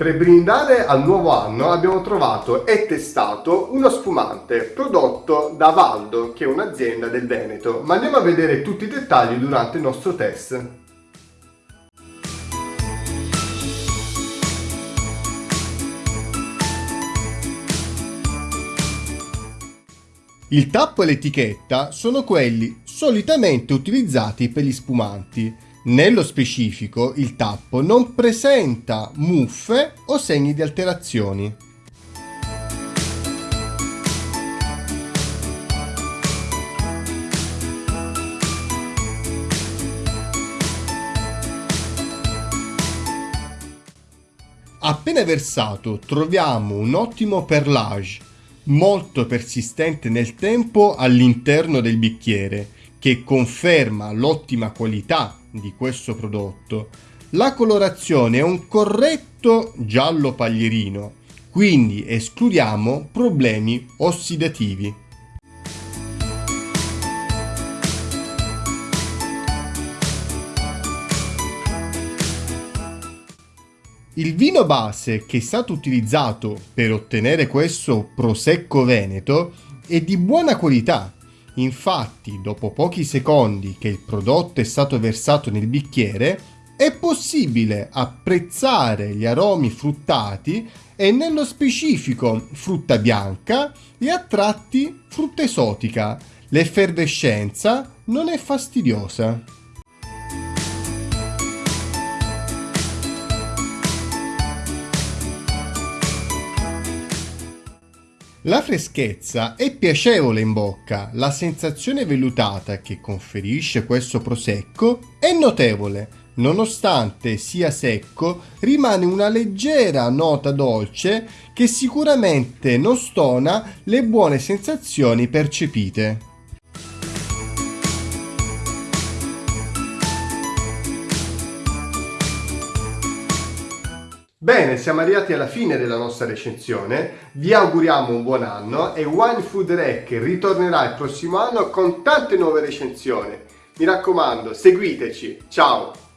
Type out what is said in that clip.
Per brindare al nuovo anno abbiamo trovato e testato uno spumante prodotto da Valdo, che è un'azienda del Veneto, ma andiamo a vedere tutti i dettagli durante il nostro test. Il tappo e l'etichetta sono quelli solitamente utilizzati per gli spumanti, nello specifico, il tappo non presenta muffe o segni di alterazioni. Appena versato troviamo un ottimo perlage, molto persistente nel tempo all'interno del bicchiere, che conferma l'ottima qualità di questo prodotto. La colorazione è un corretto giallo paglierino, quindi escludiamo problemi ossidativi. Il vino base che è stato utilizzato per ottenere questo prosecco veneto è di buona qualità Infatti, dopo pochi secondi che il prodotto è stato versato nel bicchiere, è possibile apprezzare gli aromi fruttati e nello specifico frutta bianca e a tratti frutta esotica. L'effervescenza non è fastidiosa. La freschezza è piacevole in bocca, la sensazione vellutata che conferisce questo prosecco è notevole. Nonostante sia secco, rimane una leggera nota dolce che sicuramente non stona le buone sensazioni percepite. Bene, siamo arrivati alla fine della nostra recensione, vi auguriamo un buon anno e Wine Food Rec ritornerà il prossimo anno con tante nuove recensioni. Mi raccomando, seguiteci, ciao!